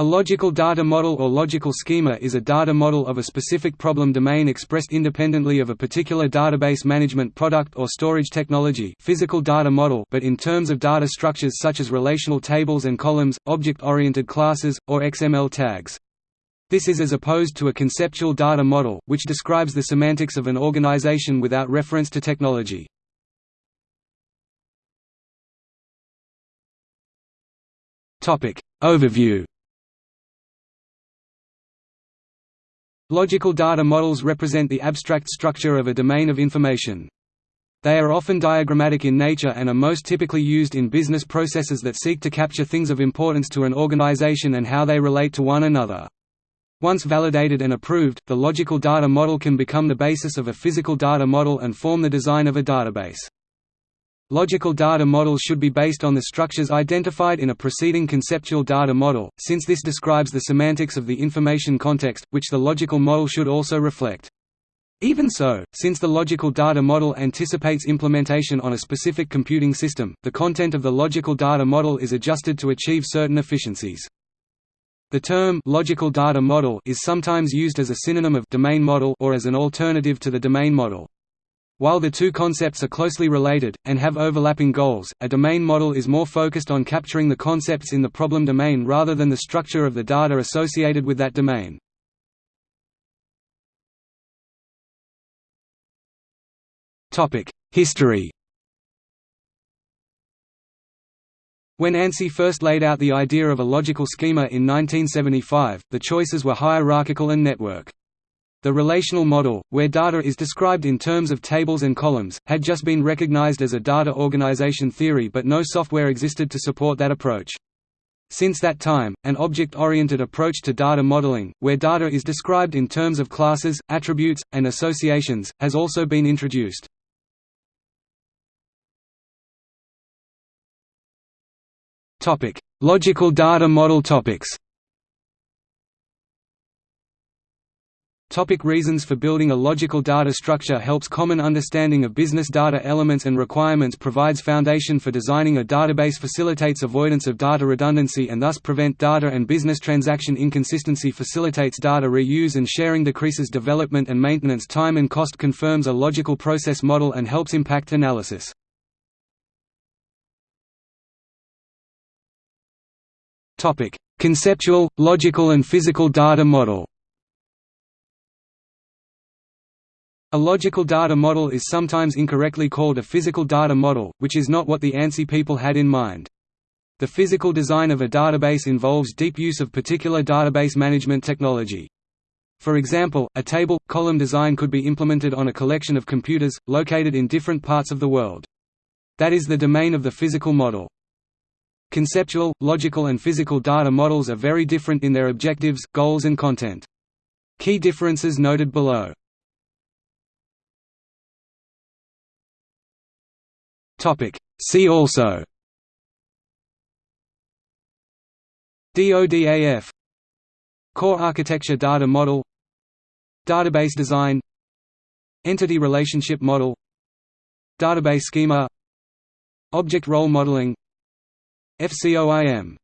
A logical data model or logical schema is a data model of a specific problem domain expressed independently of a particular database management product or storage technology physical data model but in terms of data structures such as relational tables and columns, object-oriented classes, or XML tags. This is as opposed to a conceptual data model, which describes the semantics of an organization without reference to technology. Overview Logical data models represent the abstract structure of a domain of information. They are often diagrammatic in nature and are most typically used in business processes that seek to capture things of importance to an organization and how they relate to one another. Once validated and approved, the logical data model can become the basis of a physical data model and form the design of a database. Logical data models should be based on the structures identified in a preceding conceptual data model, since this describes the semantics of the information context, which the logical model should also reflect. Even so, since the logical data model anticipates implementation on a specific computing system, the content of the logical data model is adjusted to achieve certain efficiencies. The term logical data model is sometimes used as a synonym of domain model or as an alternative to the domain model. While the two concepts are closely related, and have overlapping goals, a domain model is more focused on capturing the concepts in the problem domain rather than the structure of the data associated with that domain. History When ANSI first laid out the idea of a logical schema in 1975, the choices were hierarchical and network. The relational model, where data is described in terms of tables and columns, had just been recognized as a data organization theory but no software existed to support that approach. Since that time, an object-oriented approach to data modeling, where data is described in terms of classes, attributes, and associations, has also been introduced. Logical data model topics Topic reasons for building a logical data structure helps common understanding of business data elements and requirements provides foundation for designing a database facilitates avoidance of data redundancy and thus prevent data and business transaction inconsistency facilitates data reuse and sharing decreases development and maintenance time and cost confirms a logical process model and helps impact analysis. Conceptual, logical and physical data model A logical data model is sometimes incorrectly called a physical data model, which is not what the ANSI people had in mind. The physical design of a database involves deep use of particular database management technology. For example, a table, column design could be implemented on a collection of computers, located in different parts of the world. That is the domain of the physical model. Conceptual, logical and physical data models are very different in their objectives, goals and content. Key differences noted below. Topic. See also. DODAF Core Architecture Data Model. Database Design. Entity Relationship Model. Database Schema. Object Role Modeling. FCOIM